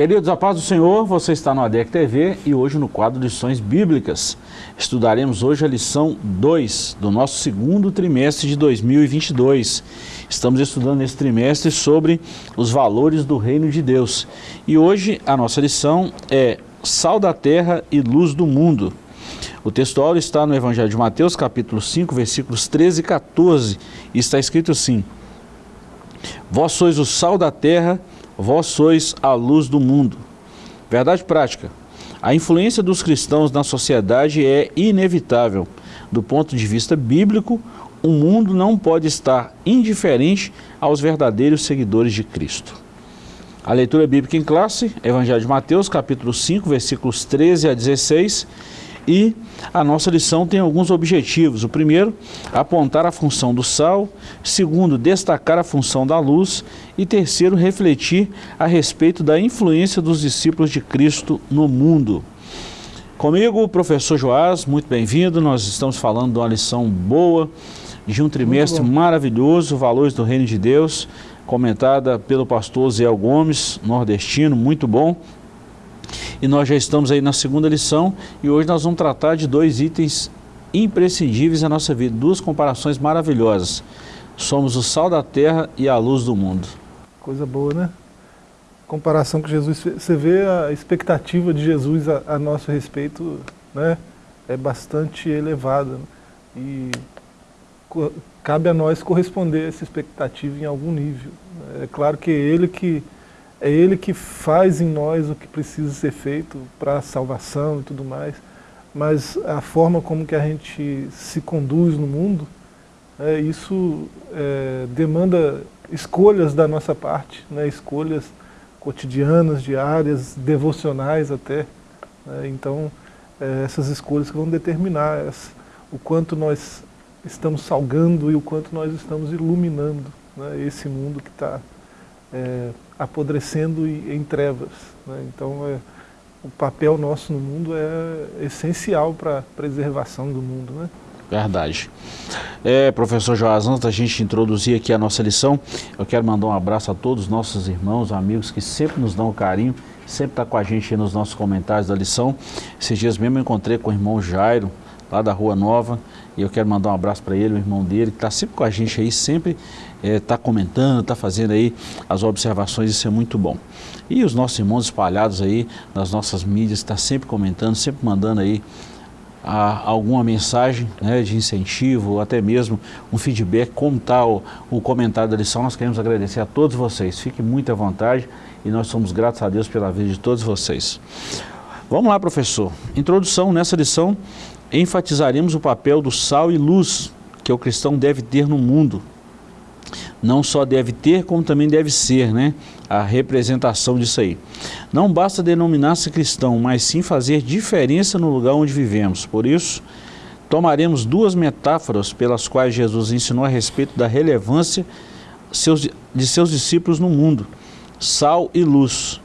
Queridos, a paz do Senhor, você está no ADEC TV e hoje no quadro Lições Bíblicas. Estudaremos hoje a lição 2 do nosso segundo trimestre de 2022. Estamos estudando nesse trimestre sobre os valores do reino de Deus. E hoje a nossa lição é Sal da Terra e Luz do Mundo. O textual está no Evangelho de Mateus, capítulo 5, versículos 13 e 14. E está escrito assim, Vós sois o sal da terra vós sois a luz do mundo. Verdade prática. A influência dos cristãos na sociedade é inevitável. Do ponto de vista bíblico, o mundo não pode estar indiferente aos verdadeiros seguidores de Cristo. A leitura bíblica em classe, Evangelho de Mateus, capítulo 5, versículos 13 a 16, e a nossa lição tem alguns objetivos. O primeiro, apontar a função do sal. Segundo, destacar a função da luz. E terceiro, refletir a respeito da influência dos discípulos de Cristo no mundo. Comigo, o professor Joás, muito bem-vindo. Nós estamos falando de uma lição boa, de um trimestre maravilhoso, Valores do Reino de Deus, comentada pelo pastor Zé Gomes, nordestino, muito bom. E nós já estamos aí na segunda lição e hoje nós vamos tratar de dois itens imprescindíveis na nossa vida, duas comparações maravilhosas. Somos o sal da terra e a luz do mundo. Coisa boa, né? Comparação com Jesus, você vê a expectativa de Jesus a, a nosso respeito, né? É bastante elevada. E cabe a nós corresponder a essa expectativa em algum nível. É claro que é Ele que é Ele que faz em nós o que precisa ser feito para a salvação e tudo mais, mas a forma como que a gente se conduz no mundo, é, isso é, demanda escolhas da nossa parte, né, escolhas cotidianas, diárias, devocionais até. Né, então, é, essas escolhas que vão determinar o quanto nós estamos salgando e o quanto nós estamos iluminando né, esse mundo que está é, apodrecendo em trevas. Né? Então, é, o papel nosso no mundo é essencial para a preservação do mundo. Né? Verdade. É, professor Joás, antes da gente introduzir aqui a nossa lição, eu quero mandar um abraço a todos os nossos irmãos, amigos que sempre nos dão carinho, sempre está com a gente nos nossos comentários da lição. Esses dias mesmo eu encontrei com o irmão Jairo, lá da Rua Nova, e eu quero mandar um abraço para ele, o irmão dele, que está sempre com a gente aí, sempre está é, comentando, está fazendo aí as observações, isso é muito bom. E os nossos irmãos espalhados aí nas nossas mídias, está sempre comentando, sempre mandando aí a, alguma mensagem né, de incentivo, ou até mesmo um feedback, como está o, o comentário da lição, nós queremos agradecer a todos vocês, fiquem muito à vontade e nós somos gratos a Deus pela vida de todos vocês. Vamos lá, professor. Introdução nessa lição, enfatizaremos o papel do sal e luz que o cristão deve ter no mundo. Não só deve ter, como também deve ser, né? A representação disso aí. Não basta denominar-se cristão, mas sim fazer diferença no lugar onde vivemos. Por isso, tomaremos duas metáforas pelas quais Jesus ensinou a respeito da relevância de seus discípulos no mundo. Sal e luz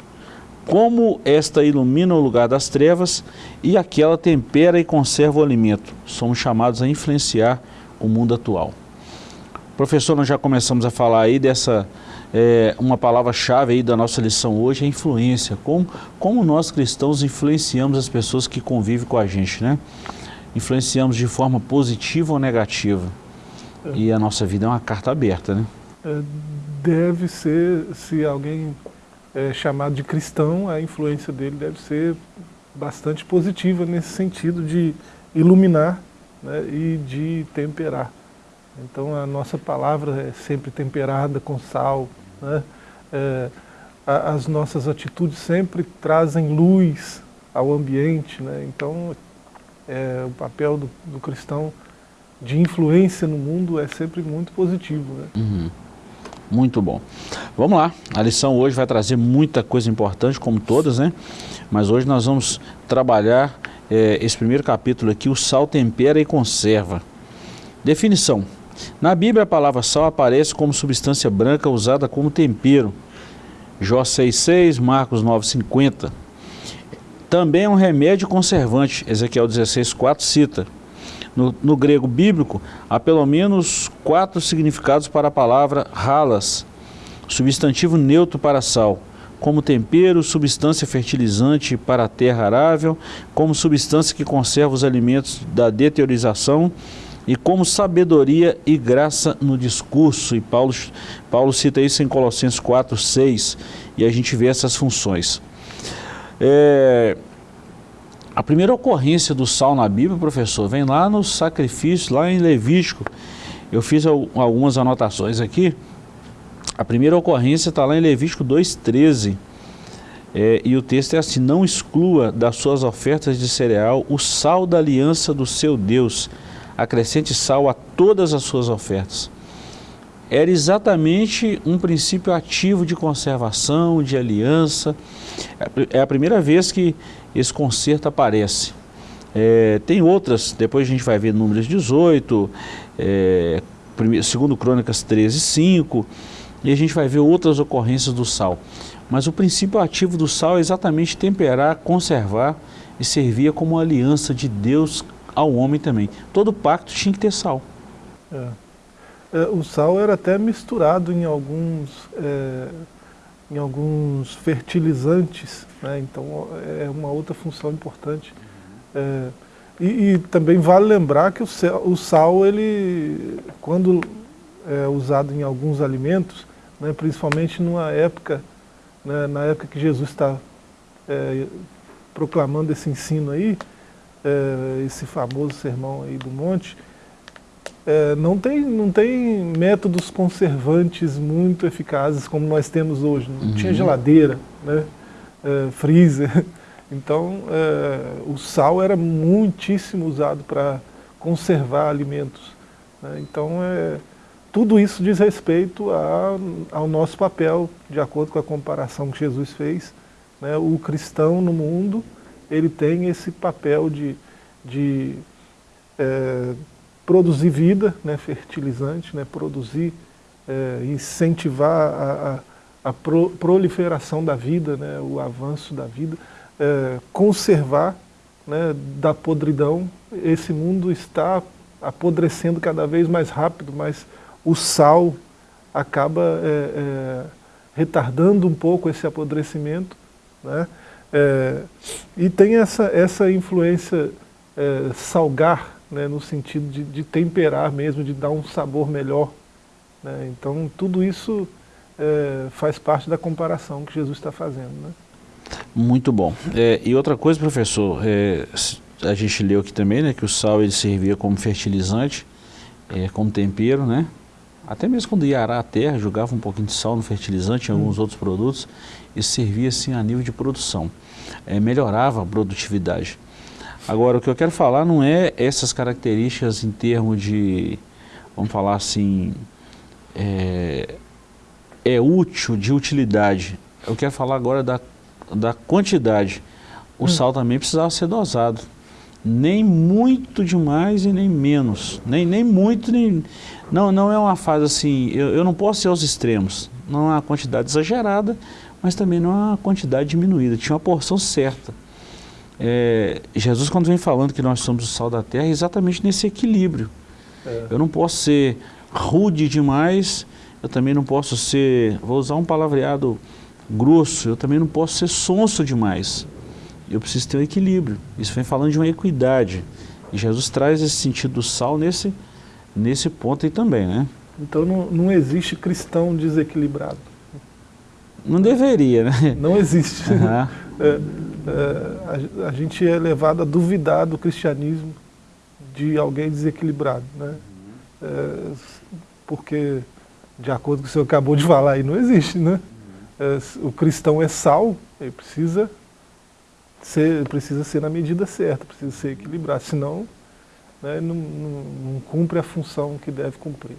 como esta ilumina o lugar das trevas e aquela tempera e conserva o alimento. Somos chamados a influenciar o mundo atual. Professor, nós já começamos a falar aí dessa, é, uma palavra-chave aí da nossa lição hoje, é influência. Como, como nós cristãos influenciamos as pessoas que convivem com a gente, né? Influenciamos de forma positiva ou negativa. É. E a nossa vida é uma carta aberta, né? É, deve ser, se alguém é, chamado de cristão, a influência dele deve ser bastante positiva nesse sentido de iluminar né, e de temperar. Então a nossa palavra é sempre temperada com sal, né? é, as nossas atitudes sempre trazem luz ao ambiente, né? então é, o papel do, do, cristão de influência no mundo é sempre muito positivo. Né? Uhum. Muito bom. Vamos lá, a lição hoje vai trazer muita coisa importante, como todas, né? Mas hoje nós vamos trabalhar é, esse primeiro capítulo aqui, o sal tempera e conserva. Definição. Na Bíblia a palavra sal aparece como substância branca usada como tempero. Jó 6,6, Marcos 9,50. Também é um remédio conservante, Ezequiel 16,4 cita. No, no, grego bíblico, há pelo menos quatro significados para a palavra halas, substantivo neutro para sal. como tempero, substância fertilizante para a terra arável, como substância que conserva os alimentos da deteriorização e como sabedoria e graça no discurso. E Paulo, Paulo cita isso em Colossenses 4, 6, e a gente vê essas funções. É, a primeira ocorrência do sal na Bíblia, professor, vem lá no sacrifício, lá em Levítico. Eu fiz algumas anotações aqui. A primeira ocorrência está lá em Levítico 2,13. É, e o texto é assim, não exclua das suas ofertas de cereal o sal da aliança do seu Deus. Acrescente sal a todas as suas ofertas. Era exatamente um princípio ativo de conservação, de aliança. É a primeira vez que esse conserto aparece. É, tem outras, depois a gente vai ver números 18, é, primeiro, segundo Crônicas 13, 5, e a gente vai ver outras ocorrências do sal. Mas o princípio ativo do sal é exatamente temperar, conservar e servir como aliança de Deus ao homem também. Todo pacto tinha que ter sal. É. É, o sal era até misturado em alguns é, em alguns fertilizantes, né? então é uma outra função importante. É, e, e, também vale lembrar que o, o, sal, ele, quando é usado em alguns alimentos, né, principalmente numa época, né, na época que Jesus está é, proclamando esse ensino aí, é, esse famoso sermão aí do monte, é, não, tem, não tem métodos conservantes muito eficazes como nós temos hoje. Não uhum. tinha geladeira, né? É, freezer. Então, é, o sal era muitíssimo usado para conservar alimentos. Né? Então, é, tudo isso diz respeito a, ao nosso papel, de acordo com a comparação que Jesus fez. Né? O cristão no mundo, ele tem esse papel de, de é, produzir vida, né, fertilizante, né, produzir, é, incentivar a, a, a pro, proliferação da vida, né, o avanço da vida, é, conservar né, da podridão. Esse mundo está apodrecendo cada vez mais rápido, mas o sal acaba é, é retardando um pouco esse apodrecimento. Né, é, e tem essa, essa influência é, salgar né, no sentido de, de, temperar mesmo, de dar um sabor melhor. Né? Então, tudo isso é, faz parte da comparação que Jesus está fazendo. Né? Muito bom. É, e outra coisa, professor, é, a gente leu aqui também né, que o sal ele servia como fertilizante, é, como tempero, né? Até mesmo quando ia arar a terra, jogava um pouquinho de sal no fertilizante, em alguns hum. outros produtos, e servia assim a nível de produção. É, melhorava a produtividade. Agora, o que eu quero falar não é essas características em termos de, vamos falar assim, é, é útil, de utilidade. Eu quero falar agora da, da quantidade. O hum. sal também precisava ser dosado. Nem muito demais e nem menos. Nem, nem muito, nem... Não, não é uma fase assim, eu, eu não posso ir aos extremos. Não é uma quantidade exagerada, mas também não é uma quantidade diminuída. Tinha uma porção certa. É, Jesus, quando vem falando que nós somos o sal da terra, é exatamente nesse equilíbrio. É. Eu não posso ser rude demais, eu também não posso ser, vou usar um palavreado grosso, eu também não posso ser sonso demais. Eu preciso ter um equilíbrio. Isso vem falando de uma equidade. E Jesus traz esse sentido do sal nesse, nesse ponto aí também, né? Então não, não existe cristão desequilibrado. Não deveria, né? Não existe. Uhum. é, é, a, a, gente é levado a duvidar do cristianismo de alguém desequilibrado, né? É, porque, de acordo com o que o senhor acabou de falar aí, não existe, né? É, o cristão é sal, ele precisa ser, precisa ser na medida certa, precisa ser equilibrado, senão né, não, não, não cumpre a função que deve cumprir.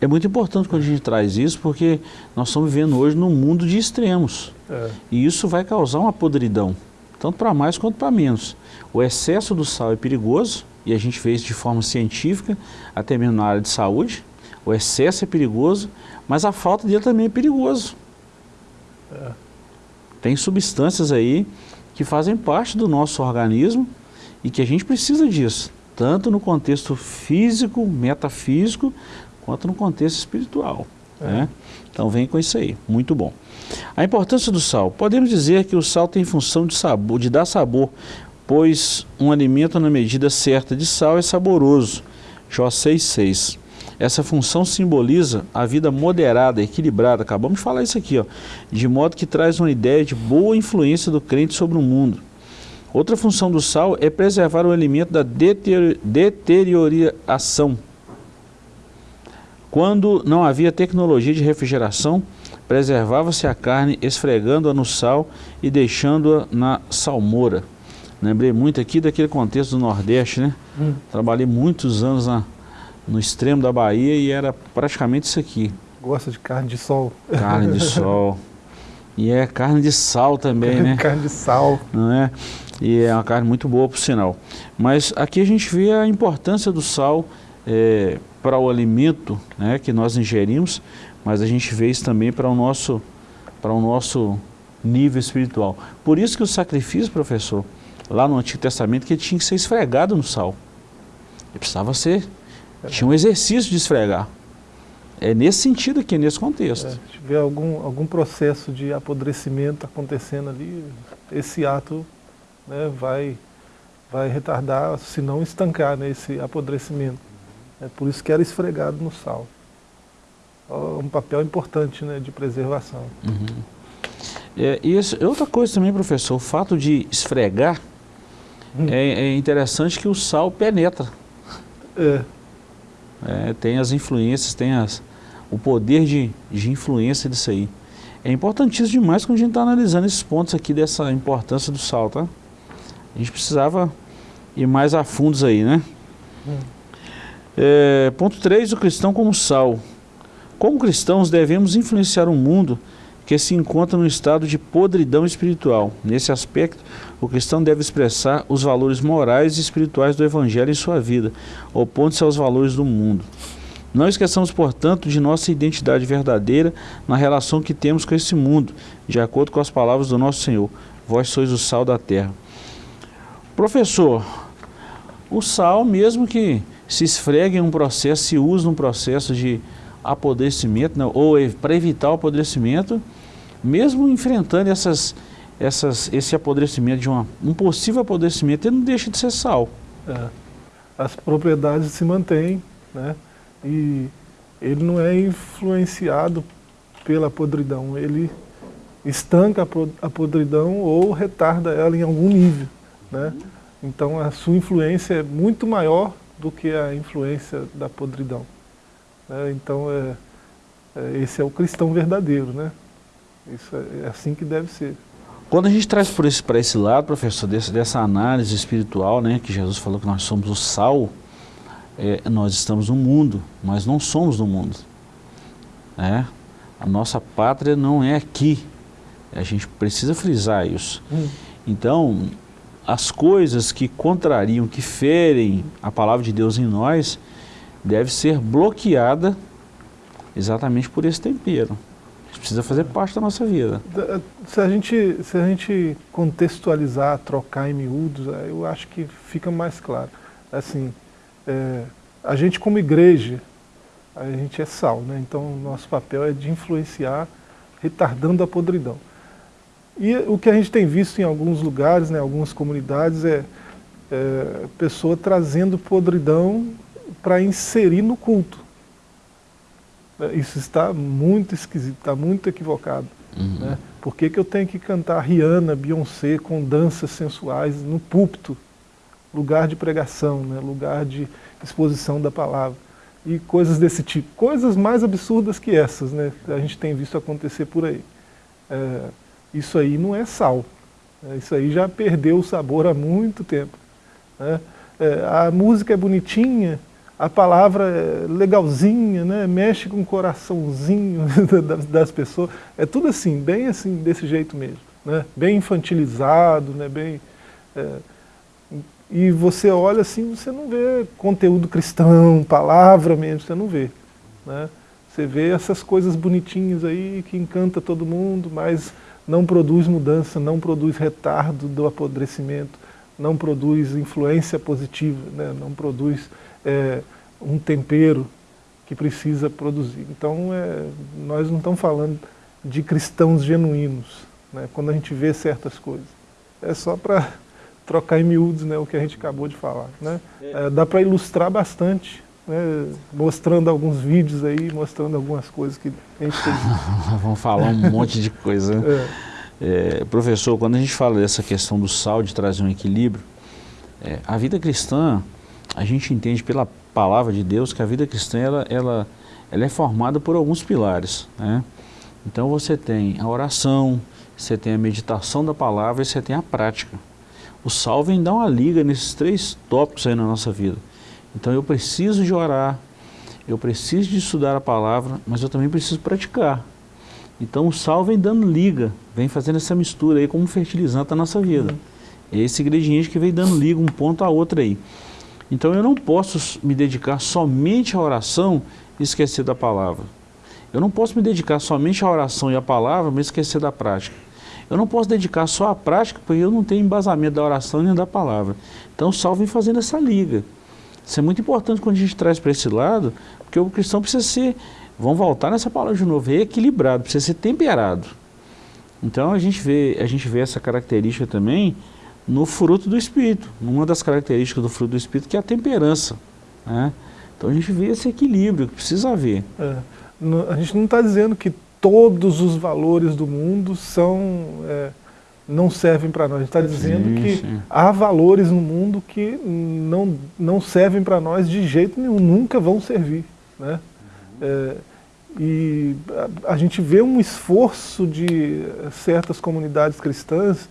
É muito importante quando a gente traz isso, porque nós estamos vivendo hoje num mundo de extremos. É. E isso vai causar uma podridão, tanto para mais quanto para menos. O excesso do sal é perigoso, e a gente vê isso de forma científica, até mesmo na área de saúde. O excesso é perigoso, mas a falta dele também é perigoso. É. Tem substâncias aí que fazem parte do nosso organismo e que a gente precisa disso, tanto no contexto físico, metafísico, quanto no contexto espiritual. É. Né? Então vem com isso aí, muito bom. A importância do sal. Podemos dizer que o sal tem função de sabor, de dar sabor, pois um alimento na medida certa de sal é saboroso. Jó 6,6. Essa função simboliza a vida moderada, equilibrada, acabamos de falar isso aqui, ó, de modo que traz uma ideia de boa influência do crente sobre o mundo. Outra função do sal é preservar o alimento da deterioração. Quando não havia tecnologia de refrigeração, preservava-se a carne esfregando-a no sal e deixando-a na salmoura. Lembrei muito aqui daquele contexto do Nordeste, né? Hum. Trabalhei muitos anos na, no extremo da Bahia e era praticamente isso aqui. Gosta de carne de sol. Carne de sol. E é carne de sal também, né? carne de sal. Não é? E é uma carne muito boa, por sinal. Mas aqui a gente vê a importância do sal é, para o alimento né, que nós ingerimos, mas a gente vê isso também para o nosso, para o nosso nível espiritual. Por isso que o sacrifício, professor, lá no Antigo Testamento, que tinha que ser esfregado no sal. Ele precisava ser tinha um exercício de esfregar. É nesse sentido aqui, nesse contexto. É, se tiver algum, algum processo de apodrecimento acontecendo ali, esse ato né, vai, vai retardar, se não estancar né, esse apodrecimento. É por isso que era esfregado no sal. Um papel importante né, de preservação. Uhum. É, e esse, outra coisa também, professor, o fato de esfregar, hum. é, é interessante que o sal penetra. É. É, tem as influências, tem as, o poder de, de influência disso aí. É importantíssimo demais quando a gente está analisando esses pontos aqui dessa importância do sal, tá? A gente precisava ir mais a fundos aí, né? Hum. É, ponto 3, o cristão como sal. Como cristãos devemos influenciar o mundo que se encontra no estado de podridão espiritual. Nesse aspecto, o cristão deve expressar os valores morais e espirituais do Evangelho em sua vida, opondo-se aos valores do mundo. Não esqueçamos, portanto, de nossa identidade verdadeira na relação que temos com esse mundo, de acordo com as palavras do nosso Senhor. Vós sois o sal da terra. Professor, o sal, mesmo que se esfregue em um processo, se use num processo de apodrecimento, né, ou para evitar o apodrecimento, mesmo enfrentando essas, essas, esse apodrecimento, de uma, um possível apodrecimento, ele não deixa de ser sal. É. As propriedades se mantêm, né? e ele não é influenciado pela podridão, ele estanca a podridão ou retarda ela em algum nível. Né? Então a sua influência é muito maior do que a influência da podridão. Né? Então é, é, esse é o cristão verdadeiro. Né? Isso é, é assim que deve ser. Quando a gente traz para esse, esse lado, professor, desse, dessa análise espiritual, né, que Jesus falou que nós somos o sal, é, nós estamos no mundo, mas não somos do mundo. É? A nossa pátria não é aqui. A gente precisa frisar isso. Hum. Então, as coisas que contrariam, que ferem a palavra de Deus em nós, deve ser bloqueada exatamente por esse tempero precisa fazer parte da nossa vida. Se a gente, se a gente contextualizar, trocar em miúdos, eu acho que fica mais claro. Assim, é, a gente como igreja, a gente é sal, né? então nosso papel é de influenciar, retardando a podridão. E o que a gente tem visto em alguns lugares, né, algumas comunidades, é, é pessoa trazendo podridão para inserir no culto. É, isso está muito esquisito, está muito equivocado. Uhum. Né? Por que, que eu tenho que cantar Rihanna, Beyoncé com danças sensuais no púlpito? Lugar de pregação, né? lugar de exposição da palavra. E coisas desse tipo. Coisas mais absurdas que essas, né? que a gente tem visto acontecer por aí. É, isso aí não é sal. É, isso aí já perdeu o sabor há muito tempo. Né? É, a música é bonitinha, a palavra é legalzinha, né? mexe com o coraçãozinho das pessoas. É tudo assim, bem assim, desse jeito mesmo. Né? Bem infantilizado, né? bem... É, e você olha assim, você não vê conteúdo cristão, palavra mesmo, você não vê. Né? Você vê essas coisas bonitinhas aí que encanta todo mundo, mas não produz mudança, não produz retardo do apodrecimento, não produz influência positiva, né? não produz é, um tempero que precisa produzir. Então, é, nós não estamos falando de cristãos genuínos, né, quando a gente vê certas coisas. É só para trocar em miúdos né, o que a gente acabou de falar. Né? É, dá para ilustrar bastante, né, mostrando alguns vídeos aí, mostrando algumas coisas que a gente tem. Vamos falar um monte de coisa. Né? É. É, professor, quando a gente fala dessa questão do sal, de trazer um equilíbrio, é, a vida cristã, a gente entende pela palavra de Deus que a vida cristã ela, ela, ela é formada por alguns pilares. Né? Então você tem a oração, você tem a meditação da palavra e você tem a prática. O sal vem dar uma liga nesses três tópicos aí na nossa vida. Então eu preciso de orar, eu preciso de estudar a palavra, mas eu também preciso praticar. Então o sal vem dando liga, vem fazendo essa mistura aí como fertilizante da nossa vida. É esse ingrediente que vem dando liga um ponto a outro aí. Então eu não posso me dedicar somente à oração e esquecer da palavra. Eu não posso me dedicar somente à oração e à palavra, mas esquecer da prática. Eu não posso dedicar só à prática, porque eu não tenho embasamento da oração nem da palavra. Então o sal vem fazendo essa liga. Isso é muito importante quando a gente traz para esse lado, porque o cristão precisa ser Vamos voltar nessa palavra de novo, equilibrado, precisa ser temperado. Então a gente vê, a gente vê essa característica também no fruto do Espírito. Uma das características do fruto do Espírito que é a temperança. Né? Então a gente vê esse equilíbrio que precisa haver. É, a gente não está dizendo que todos os valores do mundo são, é, não servem para nós. A gente está dizendo sim, que sim. há valores no mundo que não, não servem para nós de jeito nenhum, nunca vão servir. Né? É, e a, a, gente vê um esforço de certas comunidades cristãs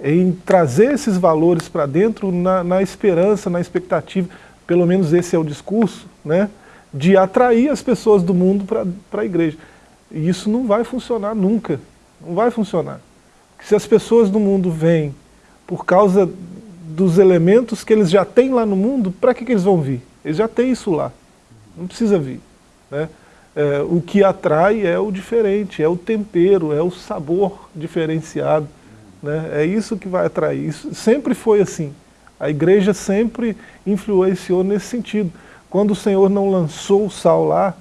em trazer esses valores para dentro na, na, esperança, na expectativa, pelo menos esse é o discurso, né, de atrair as pessoas do mundo para a igreja. E isso não vai funcionar nunca, não vai funcionar. Se as pessoas do mundo vêm por causa dos elementos que eles já têm lá no mundo, para que, que eles vão vir? Eles já têm isso lá, não precisa vir. Né? É, o que atrai é o diferente, é o tempero, é o sabor diferenciado. Né? É isso que vai atrair. Isso sempre foi assim. A igreja sempre influenciou nesse sentido. Quando o Senhor não lançou o sal lá,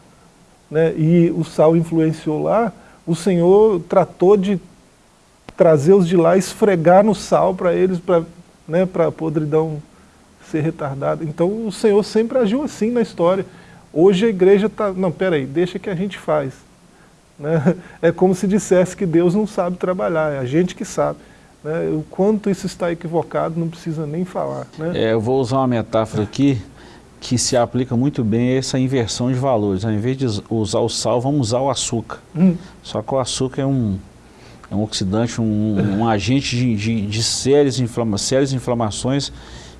né, e o sal influenciou lá, o Senhor tratou de trazer os de lá, esfregar no sal para eles, para né, a podridão ser retardada. Então o Senhor sempre agiu assim na história. Hoje a igreja está, não, peraí, deixa que a gente faz. Né? É como se dissesse que Deus não sabe trabalhar, é a gente que sabe. Né? O quanto isso está equivocado não precisa nem falar. Né? É, eu vou usar uma metáfora aqui que se aplica muito bem a essa inversão de valores. Ao invés de usar o sal, vamos usar o açúcar. Hum. Só que o açúcar é um, é um oxidante, um, um agente de, de, de sérias, inflama, sérias inflamações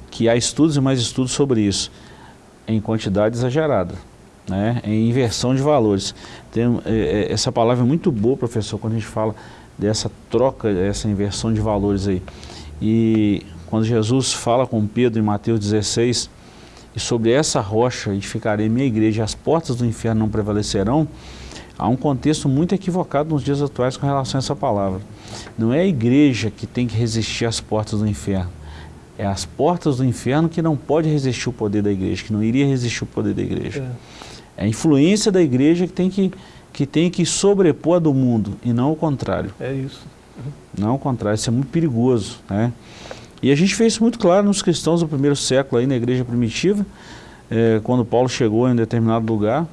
que há estudos e mais estudos sobre isso em quantidade exagerada, né? em inversão de valores. Tem, é, é, essa palavra é muito boa, professor, quando a gente fala dessa troca, essa inversão de valores aí. E quando Jesus fala com Pedro em Mateus 16, e sobre essa rocha edificarei minha igreja, as portas do inferno não prevalecerão, há um contexto muito equivocado nos dias atuais com relação a essa palavra. Não é a igreja que tem que resistir às portas do inferno, é as portas do inferno que não pode resistir o poder da igreja, que não iria resistir o poder da igreja. É, é a influência da igreja que tem que, que tem que sobrepor a do mundo, e não o contrário. É isso. Uhum. Não o contrário, isso é muito perigoso. Né? E a gente fez isso muito claro nos cristãos do primeiro século, aí na igreja primitiva, é, quando Paulo chegou em determinado lugar,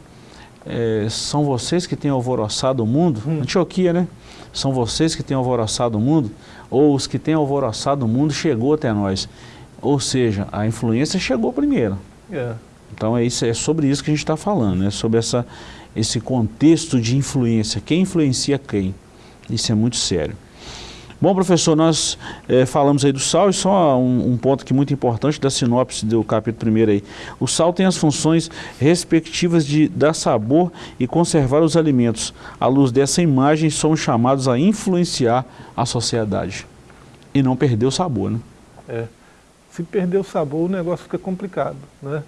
é, são vocês que têm alvoroçado o mundo, hum. Antioquia, né? São vocês que têm alvoroçado o mundo, ou os que têm alvoroçado o mundo chegou até nós. Ou seja, a influência chegou primeiro. É. Então é, isso, é sobre isso que a gente está falando, é sobre essa, esse contexto de influência. Quem influencia quem? Isso é muito sério. Bom, professor, nós é, falamos aí do sal e só um, um, ponto que muito importante da sinopse do capítulo 1 aí. O sal tem as funções respectivas de dar sabor e conservar os alimentos. À luz dessa imagem, somos chamados a influenciar a sociedade e não perder o sabor, né? É. Se perder o sabor, o negócio fica complicado, né?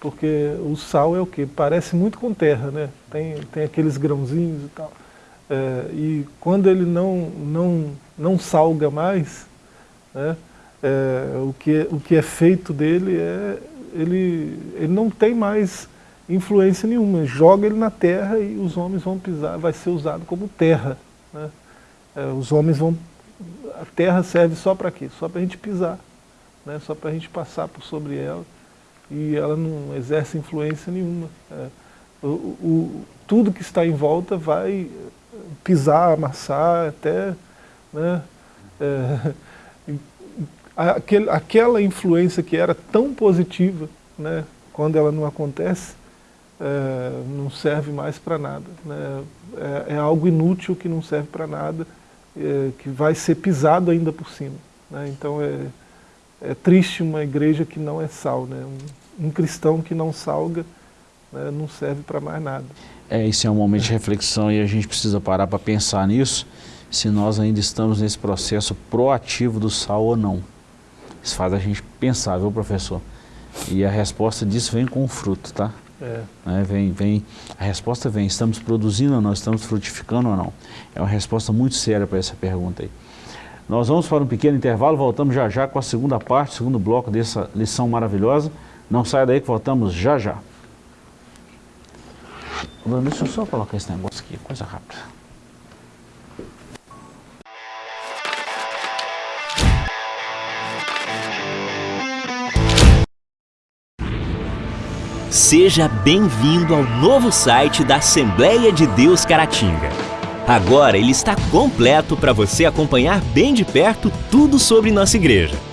Porque o sal é o que? Parece muito com terra, né? Tem, tem aqueles grãozinhos e tal. É, e quando ele não, não, não salga mais, né, é, o, que, o que é feito dele é ele, ele não tem mais influência nenhuma. Joga ele na terra e os homens vão pisar, vai ser usado como terra. Né? É, os homens vão... A terra serve só para quê? Só para a gente pisar, né? só para a gente passar por sobre ela e ela não exerce influência nenhuma. É, o, o, tudo que está em volta vai pisar, amassar, até... Né? É, aquele, aquela influência que era tão positiva, né, quando ela não acontece, é, não serve mais para nada. Né? É, é, algo inútil que não serve para nada, é, que vai ser pisado ainda por cima. Né? Então é, é triste uma igreja que não é sal, né? um, um cristão que não salga né, não serve para mais nada. É, isso é um momento de reflexão e a gente precisa parar para pensar nisso, se nós ainda estamos nesse processo proativo do sal ou não. Isso faz a gente pensar, viu, professor? E a resposta disso vem com o fruto, tá? É. Né? Vem, vem, a resposta vem, estamos produzindo ou não, estamos frutificando ou não? É uma resposta muito séria para essa pergunta aí. Nós vamos para um pequeno intervalo, voltamos já já com a segunda parte, segundo bloco dessa lição maravilhosa. Não saia daí que voltamos já já. Bruno, deixa eu só colocar esse negócio aqui, coisa rápida. Seja bem-vindo ao novo site da Assembleia de Deus Caratinga. Agora ele está completo para você acompanhar bem de perto tudo sobre nossa igreja.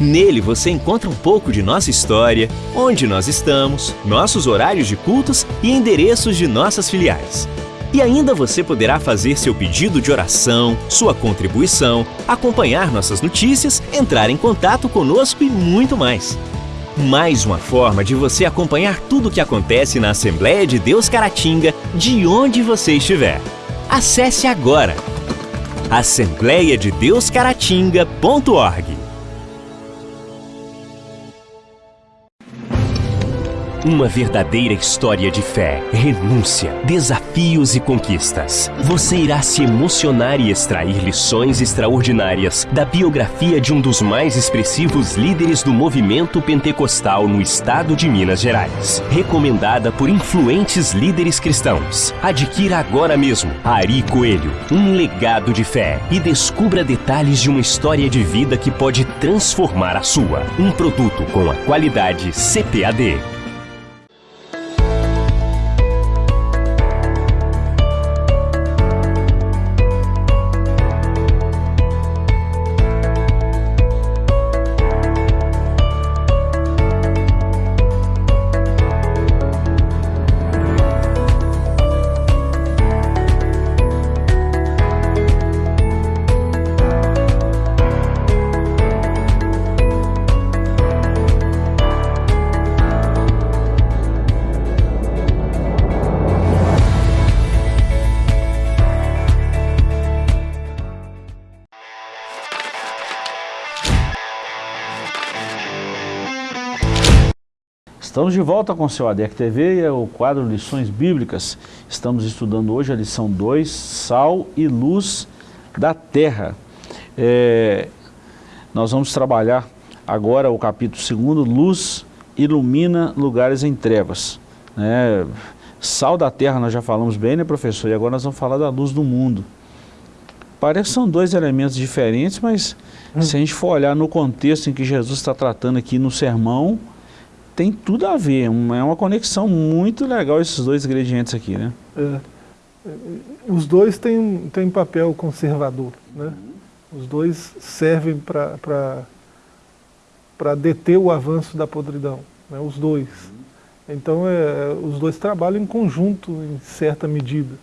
Nele você encontra um pouco de nossa história, onde nós estamos, nossos horários de cultos e endereços de nossas filiais. E ainda você poderá fazer seu pedido de oração, sua contribuição, acompanhar nossas notícias, entrar em contato conosco e muito mais. Mais uma forma de você acompanhar tudo o que acontece na Assembleia de Deus Caratinga, de onde você estiver. Acesse agora assembleiadedeuscaratinga.org Uma verdadeira história de fé, renúncia, desafios e conquistas. Você irá se emocionar e extrair lições extraordinárias da biografia de um dos mais expressivos líderes do movimento pentecostal no estado de Minas Gerais. Recomendada por influentes líderes cristãos. Adquira agora mesmo Ari Coelho, um legado de fé e descubra detalhes de uma história de vida que pode transformar a sua. Um produto com a qualidade CPAD. Estamos de volta com o seu ADEC TV e é o quadro Lições Bíblicas. Estamos estudando hoje a lição 2, Sal e Luz da Terra. É, nós vamos trabalhar agora o capítulo 2, Luz ilumina lugares em trevas. É, sal da terra nós já falamos bem, né professor? E agora nós vamos falar da luz do mundo. Parece que são dois elementos diferentes, mas hum. se a gente for olhar no contexto em que Jesus está tratando aqui no sermão, tem tudo a ver, é uma conexão muito legal esses dois ingredientes aqui, né? É. Os dois têm, têm papel conservador, né? Os dois servem para deter o avanço da podridão, né? os dois. Então, é, os dois trabalham em conjunto, em certa medida.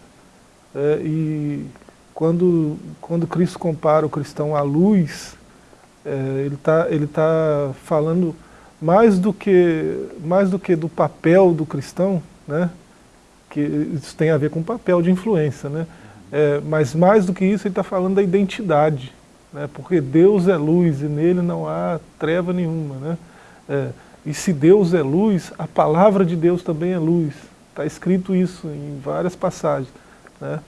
É, e quando, quando Cristo compara o cristão à luz, é, ele está ele tá falando mais do que, mais do, que do papel do cristão, né, que isso tem a ver com o papel de influência, né, é, mas mais do que isso ele está falando da identidade, né, porque Deus é luz e nele não há treva nenhuma. Né, é, e se Deus é luz, a palavra de Deus também é luz. Está escrito isso em várias passagens. Né?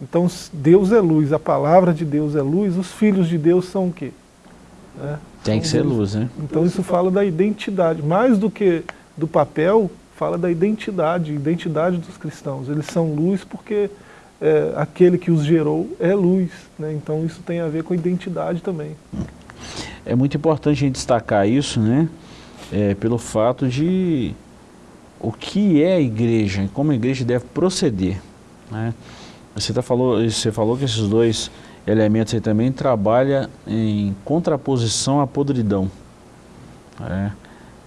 Então, Deus é luz, a palavra de Deus é luz, os filhos de Deus são o quê? Né? Tem que ser luz, né? Então isso fala da identidade, mais do que do papel, fala da identidade, identidade dos cristãos. Eles são luz porque é, aquele que os gerou é luz, né? então isso tem a ver com identidade também. É muito importante a gente destacar isso, né? É, pelo fato de o que é a igreja e como a igreja deve proceder. Né? Você, tá falou, você falou que esses dois elementos aí também trabalham em contraposição à podridão. Né?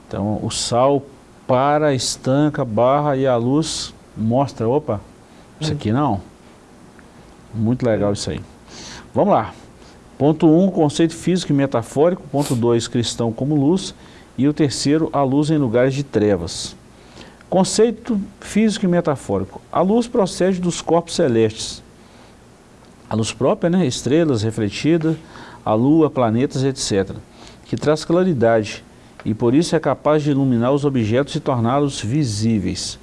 Então o sal para, estanca, barra e a luz mostra, opa, isso aqui não. Muito legal isso aí. Vamos lá. Ponto 1, um, conceito físico e metafórico. Ponto 2, cristão como luz. E o terceiro, a luz em lugares de trevas. Conceito físico e metafórico. A luz procede dos corpos celestes. A luz própria, né? estrelas refletidas, a lua, planetas, etc. Que traz claridade e por isso é capaz de iluminar os objetos e torná-los visíveis.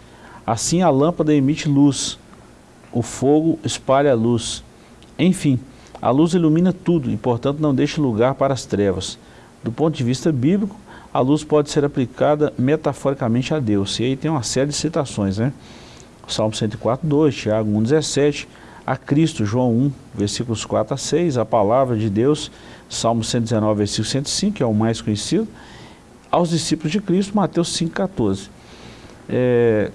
Assim a lâmpada emite luz, o fogo espalha luz. Enfim, a luz ilumina tudo e portanto não deixa lugar para as trevas. Do ponto de vista bíblico, a luz pode ser aplicada metaforicamente a Deus. E aí tem uma série de citações, né? Salmo 104, 2, Tiago 1, 17, a Cristo, João 1, versículos 4 a 6, a palavra de Deus, Salmo 119, versículo 105, que é o mais conhecido, aos discípulos de Cristo, Mateus 5, 14. É,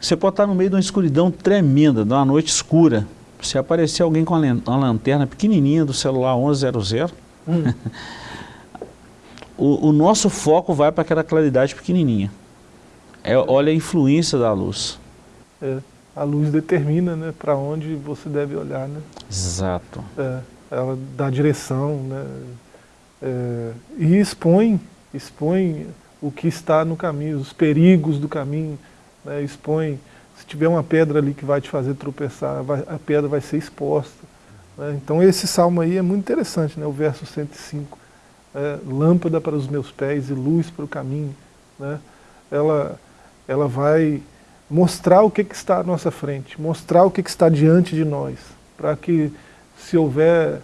você pode estar no meio de uma escuridão tremenda, de uma noite escura, se aparecer alguém com uma lanterna pequenininha do celular 1100, hum. o, o, nosso foco vai para aquela claridade pequenininha. É, olha a influência da luz. É, a luz determina né, para onde você deve olhar. Né? Exato. É, ela dá direção, né? É, e expõe, expõe o que está no caminho, os perigos do caminho, né? expõe, se tiver uma pedra ali que vai te fazer tropeçar, vai, a pedra vai ser exposta. Né? Então esse salmo aí é muito interessante, né? o verso 105 é, lâmpada para os meus pés e luz para o caminho. Né? Ela, ela vai mostrar o que, que está à nossa frente, mostrar o que, que está diante de nós, para que se houver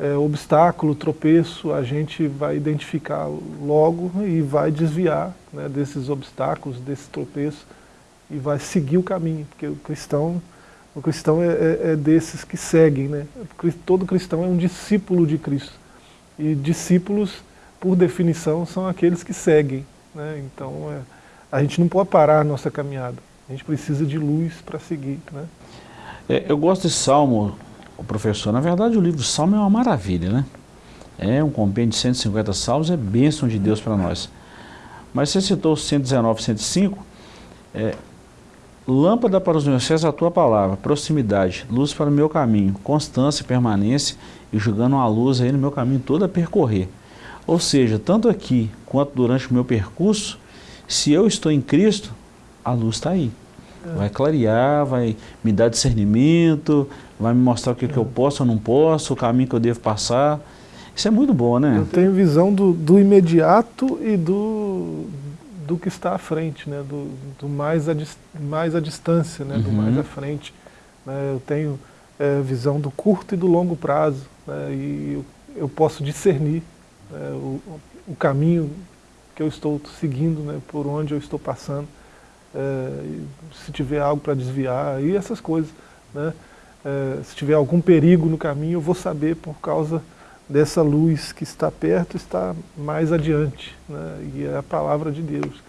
é, obstáculo, tropeço, a gente vai identificar logo e vai desviar né, desses obstáculos, desse tropeço e vai seguir o caminho, porque o cristão, o cristão é, é, é desses que seguem, né? todo cristão é um discípulo de Cristo. E discípulos, por definição, são aqueles que seguem. Né? Então, é, a gente não pode parar a nossa caminhada. A gente precisa de luz para seguir. Né? É, eu gosto desse salmo, professor. Na verdade, o livro Salmo é uma maravilha, né? É um compêndio de 150 salmos, é bênção de Deus para nós. Mas você citou 119, 105, é, Lâmpada para os meus pés a tua palavra, proximidade, luz para o meu caminho, constância, permanência e jogando uma luz aí no meu caminho todo a percorrer. Ou seja, tanto aqui quanto durante o meu percurso, se eu estou em Cristo, a luz está aí. Vai clarear, vai me dar discernimento, vai me mostrar o que, que eu posso ou não posso, o caminho que eu devo passar. Isso é muito bom, né? Eu tenho visão do, do imediato e do, do que está à frente, né? do, do mais, a, mais à distância, né? Uhum. do mais à frente. Né? Eu tenho é, visão do curto e do longo prazo, né? e eu, eu, posso discernir né? o, o, caminho que eu estou seguindo, né? por onde eu estou passando, se tiver algo para desviar, e essas coisas. Né? É, se tiver algum perigo no caminho, eu vou saber por causa dessa luz que está perto, está mais adiante, né? e é a palavra de Deus.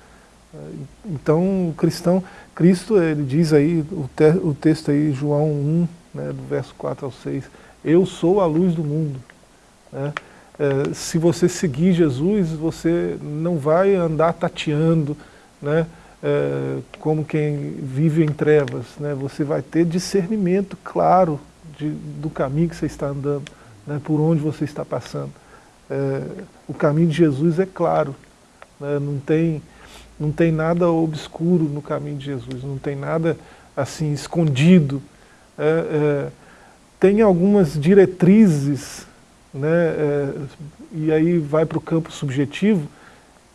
É, então, o cristão, Cristo, ele diz aí, o, te, o texto aí, João 1, né, do verso 4 ao 6, eu sou a luz do mundo. Né? É, se você seguir Jesus, você não vai andar tateando, né, como quem vive em trevas, né? você vai ter discernimento claro de, do caminho que você está andando né, por onde você está passando. O caminho de Jesus é claro, né, não, tem, não tem nada obscuro no caminho de Jesus, não tem nada assim escondido. Tem algumas diretrizes, né, é, e aí vai para o campo subjetivo,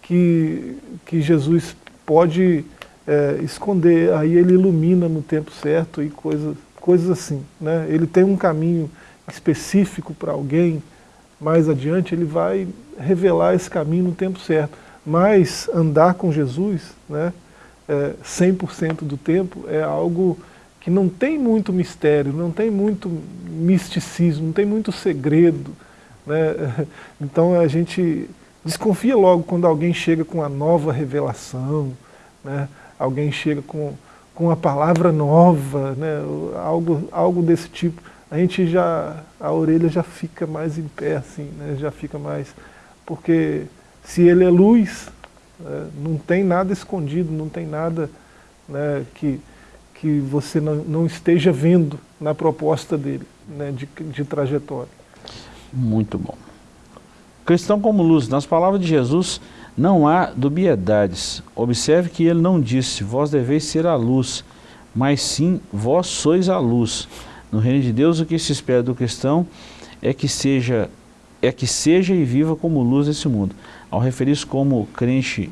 que, que Jesus pode é, esconder, aí ele ilumina no tempo certo e coisas, coisas assim. Né? Ele tem um caminho específico para alguém, mais adiante ele vai revelar esse caminho no tempo certo. mas andar com Jesus, né, é, 100% do tempo, é algo que não tem muito mistério, não tem muito misticismo, não tem muito segredo. Né? Então a gente desconfia logo quando alguém chega com a nova revelação, né? alguém chega com, com uma palavra nova, né? algo, algo desse tipo. A gente já, a orelha já fica mais em pé, assim, né? já fica mais... Porque se ele é luz, é, não tem nada escondido, não tem nada né, que, que você não, não esteja vendo na proposta dele, né, de, de trajetória. Muito bom. Cristão como luz, nas palavras de Jesus, não há dubiedades. Observe que ele não disse, vós deveis ser a luz, mas sim, vós sois a luz. No reino de Deus, o que se espera do cristão é que seja, é que seja e viva como luz desse mundo. Ao referir-se como crente,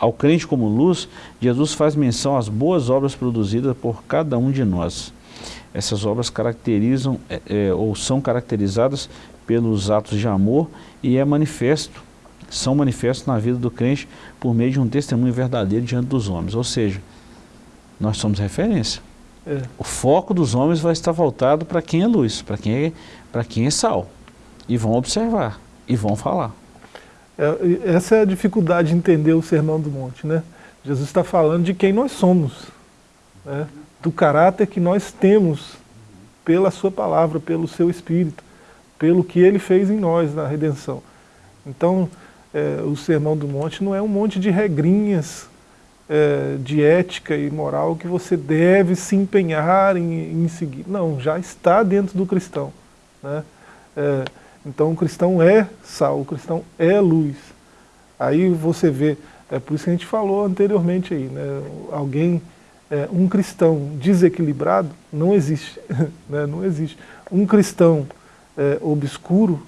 ao crente como luz, Jesus faz menção às boas obras produzidas por cada um de nós. Essas obras caracterizam é, é, ou são caracterizadas pelos atos de amor e é manifesto, são manifestos na vida do crente por meio de um testemunho verdadeiro diante dos homens. Ou seja, nós somos referência. É. O foco dos homens vai estar voltado para quem é luz, para quem é, para quem é sal. E vão observar, e vão falar. É, essa é a dificuldade de entender o Sermão do Monte. Né? Jesus está falando de quem nós somos, né? do caráter que nós temos pela sua palavra, pelo seu Espírito, pelo que ele fez em nós na redenção. Então, é, o Sermão do Monte não é um monte de regrinhas é, de ética e moral que você deve se empenhar em, em seguir. Não, já está dentro do cristão. Né? É, então o cristão é sal, o cristão é luz. Aí você vê, é por isso que a gente falou anteriormente aí, né? alguém, é, um cristão desequilibrado não existe, né? não existe. Um cristão é, obscuro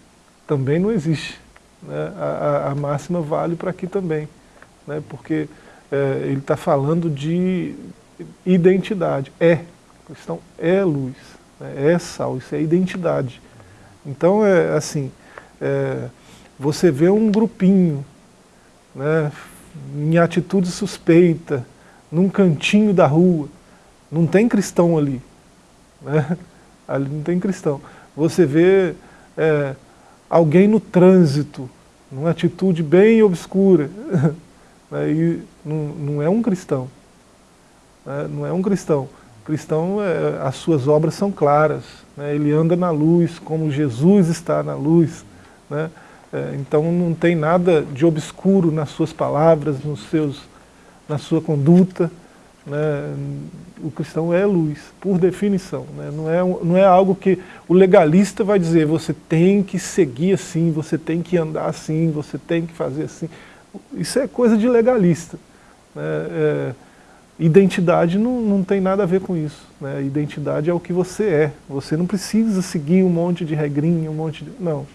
também não existe. Né? A, a, a, máxima vale para aqui também, né? porque é, ele está falando de identidade, é, o cristão é luz, né? é sal, isso é identidade. Então, é assim, é, você vê um grupinho né, em atitude suspeita, num cantinho da rua, não tem cristão ali. Né? Ali não tem cristão. Você vê é, alguém no trânsito, numa atitude bem obscura, né, e não, não, é um cristão. Né, não é um cristão. O cristão, é, as suas obras são claras, né? ele anda na luz, como Jesus está na luz. Né? É, então não tem nada de obscuro nas suas palavras, nos seus, na sua conduta. Né? O cristão é luz, por definição. Né? Não, é, não é algo que o legalista vai dizer, você tem que seguir assim, você tem que andar assim, você tem que fazer assim. Isso é coisa de legalista. Né? É, Identidade não, não tem nada a ver com isso. Né? Identidade é o que você é. Você não precisa seguir um monte de regrinha, um monte de... Não.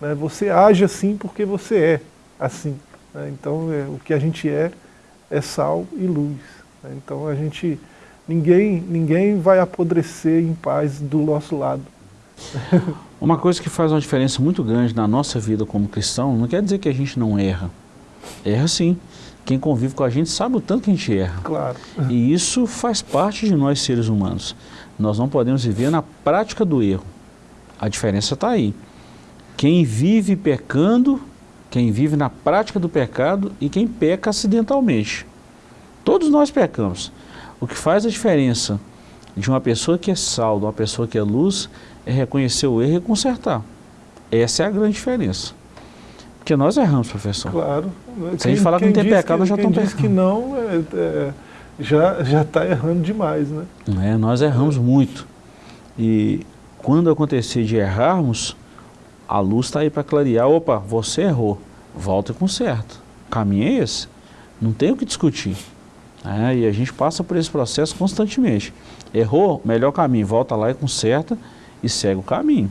Né? Você age assim porque você é assim. Né? Então é, o que a gente é, é sal e luz. Né? Então a gente... Ninguém, ninguém vai apodrecer em paz do nosso lado. Uma coisa que faz uma diferença muito grande na nossa vida como cristão, não quer dizer que a gente não erra. Erra sim quem convive com a gente sabe o tanto que a gente erra. Claro. E isso faz parte de nós seres humanos. Nós não podemos viver na prática do erro. A diferença está aí. Quem vive pecando, quem vive na prática do pecado e quem peca acidentalmente. Todos nós pecamos. O que faz a diferença de uma pessoa que é sal, de uma pessoa que é luz, é reconhecer o erro e consertar. Essa é a grande diferença. Porque nós erramos, professor. Claro. Se quem, a gente falar que não tem pecado, nós já estamos pecando. que não, é, é, já está errando demais, né? É, nós erramos muito. E quando acontecer de errarmos, a luz está aí para clarear. Opa, você errou, volta e conserta. O caminho é esse. Não tem o que discutir. É, e a gente passa por esse processo constantemente. Errou, melhor caminho, volta lá e conserta e segue o caminho.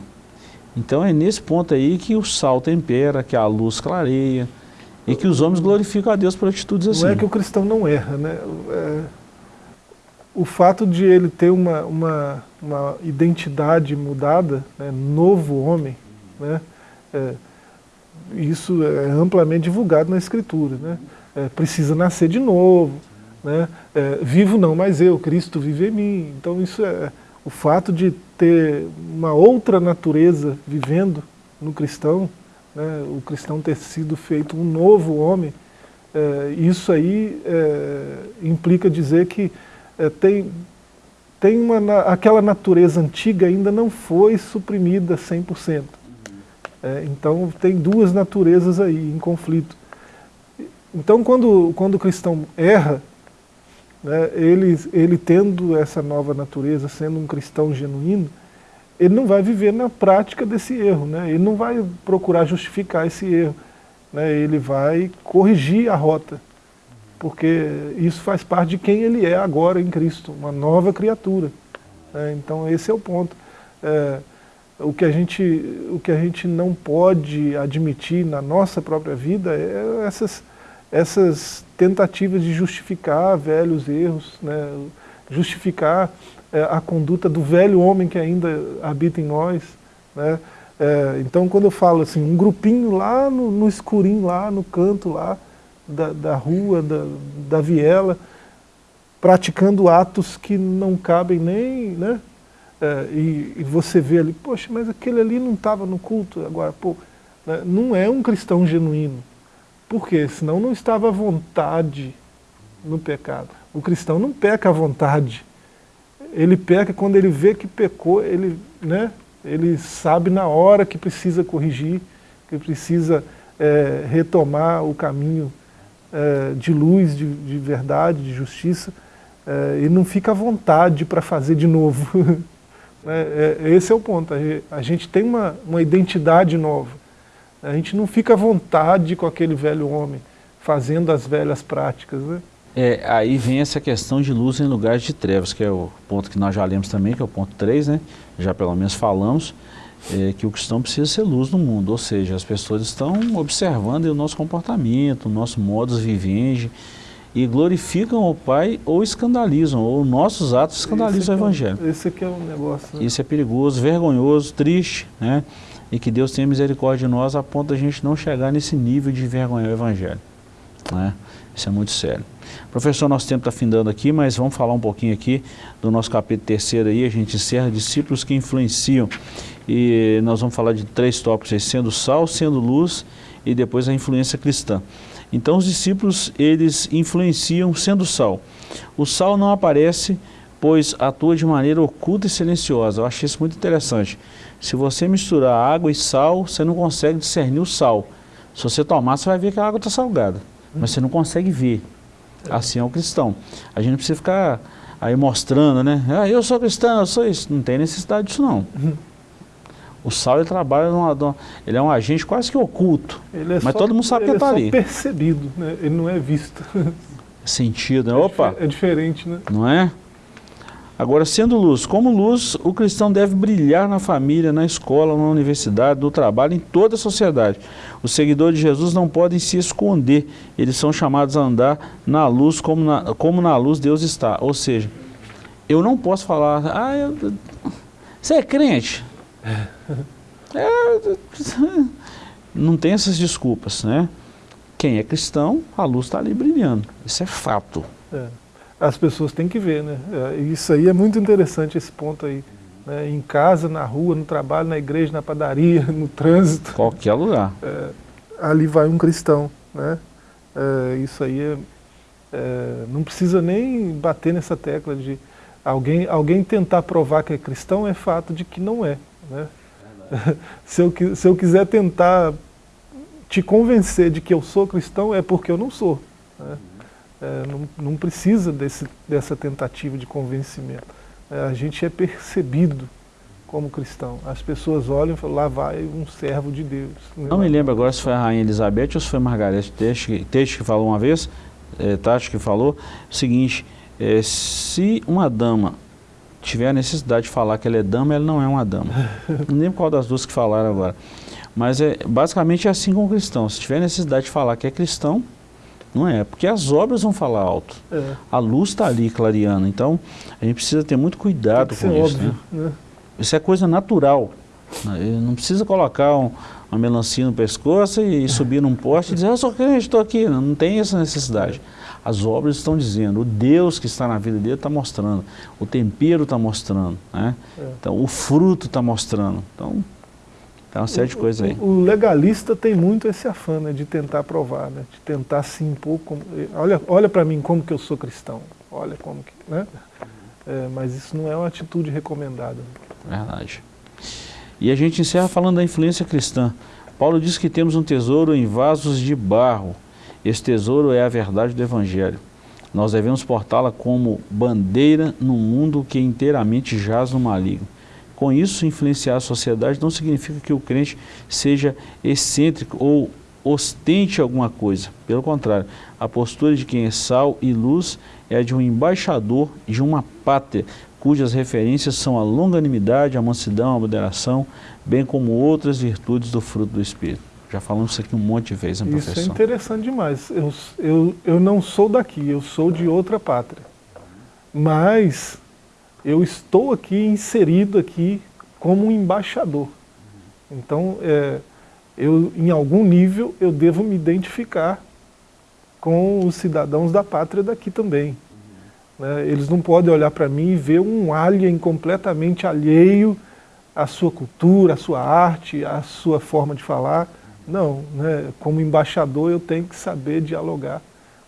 Então é nesse ponto aí que o sal tempera, que a luz clareia, e que os homens glorificam a Deus por atitudes assim. Não é que o cristão não erra, né? É, o fato de ele ter uma, uma, uma identidade mudada, né, novo homem, né, é, isso é amplamente divulgado na Escritura. Né? É, precisa nascer de novo, né? É, vivo não mais eu, Cristo vive em mim. Então isso é o fato de ter uma outra natureza vivendo no cristão, né? o cristão ter sido feito um novo homem, é, isso aí é, implica dizer que é, tem, tem uma, aquela natureza antiga ainda não foi suprimida 100%. É, então tem duas naturezas aí em conflito. Então quando, quando o cristão erra, né, ele, ele tendo essa nova natureza, sendo um cristão genuíno, ele não vai viver na prática desse erro, né? ele não vai procurar justificar esse erro né, ele vai corrigir a rota, porque isso faz parte de quem ele é agora em Cristo, uma nova criatura. Né, então esse é o ponto. É, o, que a gente, o que a gente não pode admitir na nossa própria vida é essas, essas tentativas de justificar velhos erros, né, justificar é, a conduta do velho homem que ainda habita em nós, né, é, então quando eu falo assim, um grupinho lá no, no escurinho, lá no canto lá da, da rua, da, da viela, praticando atos que não cabem nem, né? É, e, e, você vê ali, poxa, mas aquele ali não estava no culto agora, pô, né? não é um cristão genuíno. Por quê? Senão não estava à vontade no pecado. O cristão não peca à vontade. Ele peca quando ele vê que pecou, ele, né, ele sabe na hora que precisa corrigir, que precisa é, retomar o caminho é, de luz, de, de, verdade, de justiça, é, e não fica à vontade para fazer de novo. É, é, esse é o ponto, a gente tem uma, uma identidade nova, a gente não fica à vontade com aquele velho homem, fazendo as velhas práticas. Né? É, aí vem essa questão de luz em lugares de trevas, que é o ponto que nós já lemos também, que é o ponto 3, né? já pelo menos falamos, é, que o cristão precisa ser luz no mundo, ou seja, as pessoas estão observando o nosso comportamento, o nosso modus vivendi, e glorificam o Pai ou escandalizam, ou nossos atos escandalizam o é Evangelho. esse aqui é um negócio... Né? Isso é perigoso, vergonhoso, triste, né? E que Deus tenha misericórdia de nós a ponto de a gente não chegar nesse nível de vergonhar o Evangelho. Né? Isso é muito sério. Professor, nosso tempo está findando aqui, mas vamos falar um pouquinho aqui do nosso capítulo terceiro aí, a gente encerra discípulos que influenciam. E nós vamos falar de três tópicos aí, sendo sal, sendo luz e depois a influência cristã. Então os discípulos, eles influenciam sendo sal. O sal não aparece, pois atua de maneira oculta e silenciosa. Eu achei isso muito interessante. Se você misturar água e sal, você não consegue discernir o sal. Se você tomar, você vai ver que a água está salgada, mas você não consegue ver. Assim é o cristão. A gente não precisa ficar aí mostrando, né? Ah, eu sou cristão, eu sou isso. Não tem necessidade disso não. O sal ele trabalha numa, ele é um agente quase que oculto, é mas só, todo mundo sabe que está é ali. Ele é percebido, né? ele não é visto. Sentido, né? É Opa! É diferente, né? Não é? Agora, sendo luz, como luz, o cristão deve brilhar na família, na escola, na universidade, no trabalho, em toda a sociedade. Os seguidores de Jesus não podem se esconder, eles são chamados a andar na luz como na, como na luz Deus está. Ou seja, eu não posso falar, ah, eu, você é crente? É, não tem essas desculpas, né? Quem é cristão, a luz está ali brilhando. Isso é fato. É as pessoas têm que ver, né? É, isso aí é muito interessante, esse ponto aí. Né? Em casa, na rua, no trabalho, na igreja, na padaria, no trânsito. Qualquer lugar. É, ali vai um cristão, né? É, isso aí é, é, não precisa nem bater nessa tecla de alguém, alguém tentar provar que é cristão é fato de que não é. Né? se, eu, se eu quiser tentar te convencer de que eu sou cristão, é porque eu não sou. Né? É, não, não, precisa desse, dessa tentativa de convencimento. É, a gente é percebido como cristão. As pessoas olham e falam, lá vai um servo de Deus. Não me lembro agora se foi a Rainha Elizabeth ou se foi Margarete Teixe, Teixe que falou uma vez, é, Tati que falou, o seguinte, é, se uma dama tiver a necessidade de falar que ela é dama, ela não é uma dama. não lembro qual das duas que falaram agora. Mas é, basicamente é assim com o cristão. Se tiver necessidade de falar que é cristão, não é, porque as obras vão falar alto. É. A luz está ali clareando. Então, a gente precisa ter muito cuidado com isso. Óbvio, né? Né? Isso é coisa natural. Não precisa colocar um, uma melancia no pescoço e, e subir num poste e dizer, eu sou crente, estou aqui. Não, não tem essa necessidade. As obras estão dizendo, o Deus que está na vida dele está mostrando, o tempero está mostrando, né? É. Então, o fruto está mostrando. Então, tem uma série de coisas aí. O, legalista tem muito esse afã né, de tentar provar, né, de tentar se impor. Como, olha olha para mim como que eu sou cristão. Olha como que... Né? É, mas isso não é uma atitude recomendada. Verdade. E a gente encerra falando da influência cristã. Paulo diz que temos um tesouro em vasos de barro. Esse tesouro é a verdade do Evangelho. Nós devemos portá-la como bandeira num mundo que inteiramente jaz no maligno. Com isso, influenciar a sociedade não significa que o crente seja excêntrico ou ostente alguma coisa. Pelo contrário, a postura de quem é sal e luz é a de um embaixador de uma pátria, cujas referências são a longanimidade, a mansidão, a moderação, bem como outras virtudes do fruto do Espírito. Já falamos isso aqui um monte de vezes, hein, professor? Isso é interessante demais. Eu, eu, eu não sou daqui, eu sou de outra pátria. Mas eu estou aqui inserido aqui como um embaixador. Então, é, eu, em algum nível, eu devo me identificar com os cidadãos da pátria daqui também. Né? Eles não podem olhar para mim e ver um alien completamente alheio à sua cultura, à sua arte, à sua forma de falar. Não, né? como embaixador eu tenho que saber dialogar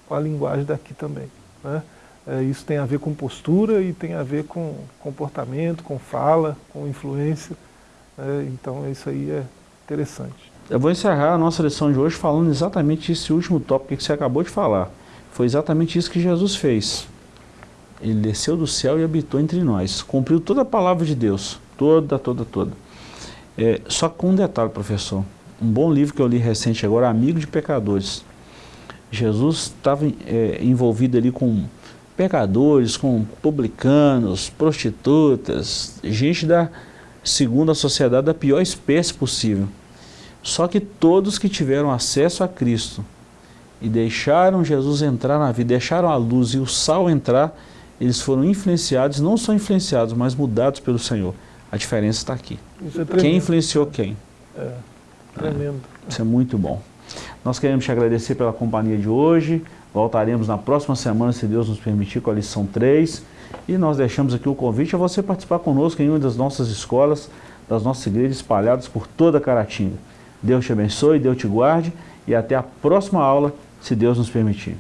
com a linguagem daqui também. Né? É, isso tem a ver com postura e tem a ver com comportamento, com fala, com influência. Né? Então isso aí é interessante. Eu vou encerrar a nossa lição de hoje falando exatamente esse último tópico que você acabou de falar. Foi exatamente isso que Jesus fez. Ele desceu do céu e habitou entre nós. Cumpriu toda a palavra de Deus. Toda, toda, toda. É, só com um detalhe, professor. Um bom livro que eu li recente agora, Amigo de Pecadores. Jesus estava é, envolvido ali com pecadores, com publicanos, prostitutas, gente da, segundo a sociedade, da pior espécie possível. Só que todos que tiveram acesso a Cristo e deixaram Jesus entrar na vida, deixaram a luz e o sal entrar, eles foram influenciados, não só influenciados, mas mudados pelo Senhor. A diferença está aqui. É quem influenciou quem? É, tremendo. É, isso é muito bom. Nós queremos te agradecer pela companhia de hoje. Voltaremos na próxima semana, se Deus nos permitir, com a lição 3. E nós deixamos aqui o convite a você participar conosco em uma das nossas escolas, das nossas igrejas espalhadas por toda a Caratinga. Deus te abençoe, Deus te guarde e até a próxima aula, se Deus nos permitir.